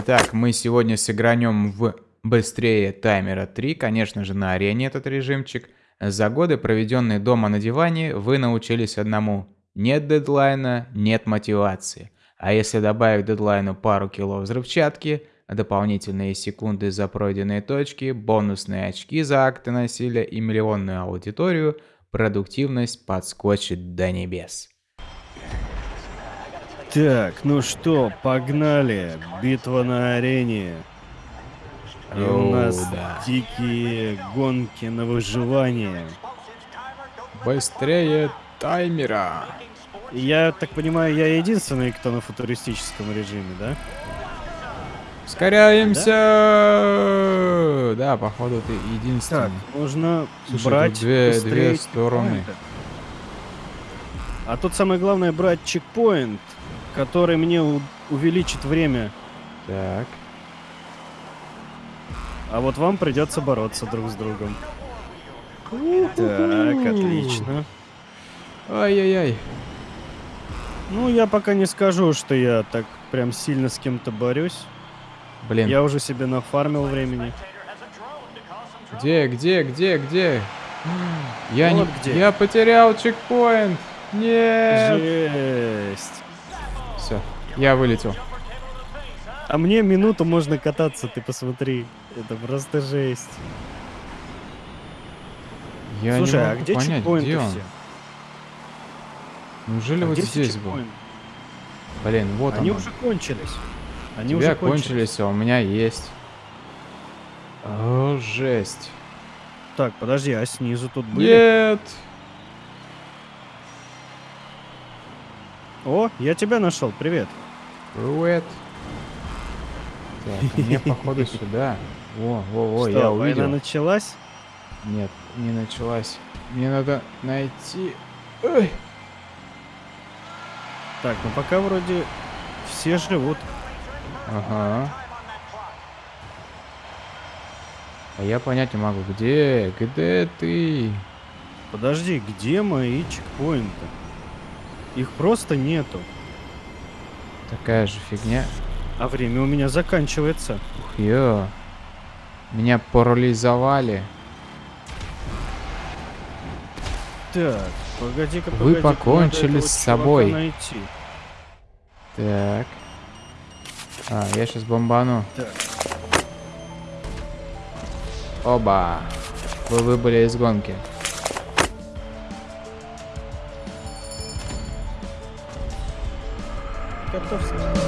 Итак, мы сегодня сыгранем в быстрее таймера 3, конечно же, на арене этот режимчик. За годы, проведенные дома на диване, вы научились одному. Нет дедлайна, нет мотивации. А если добавить дедлайну пару кило взрывчатки, дополнительные секунды за пройденные точки, бонусные очки за акты насилия и миллионную аудиторию, продуктивность подскочит до небес. Так, ну что, погнали. Битва на арене. И у нас да. дикие гонки на выживание. Быстрее таймера. Я так понимаю, я единственный, кто на футуристическом режиме, да? Ускоряемся! Да, походу ты единственный. Так, нужно Слушай, брать две- две стороны. А тут самое главное брать чекпоинт, который мне увеличит время. Так. А вот вам придется бороться друг с другом. Так, отлично. Ай-яй-яй. Ну, я пока не скажу, что я так прям сильно с кем-то борюсь. Блин, Я уже себе нафармил времени. где, где, где, где? Я Вот не... где. Я потерял чекпоинт. Нет. Жесть. Я вылетел. А мне минуту можно кататься, ты посмотри. Это просто жесть. Я Слушай, не а могу где понять, чекпоинты где он? все? Неужели А вот здесь был? чекпоинты? Блин, вот Они он. уже кончились. Они тебя уже кончились. кончились, а у меня есть. О, жесть. Так, подожди, а снизу тут были? Нет. О, я тебя нашел, привет. Привет. Так, а мне походу сюда. Во, во, во, Что, я война увидел. началась? Нет, не началась. Мне надо найти... Ой. Так, ну пока вроде все живут. Ага. А я понять не могу, где, где ты? Подожди, где мои чекпоинты? Их просто нету. Такая же фигня. А время у меня заканчивается. Ух, ё. Меня парализовали. Так, погоди-ка, Вы погоди-ка, надо покончили с собой. найти. Так. А, я сейчас бомбану. Так. Оба. Вы выбыли из гонки. Piotrowski.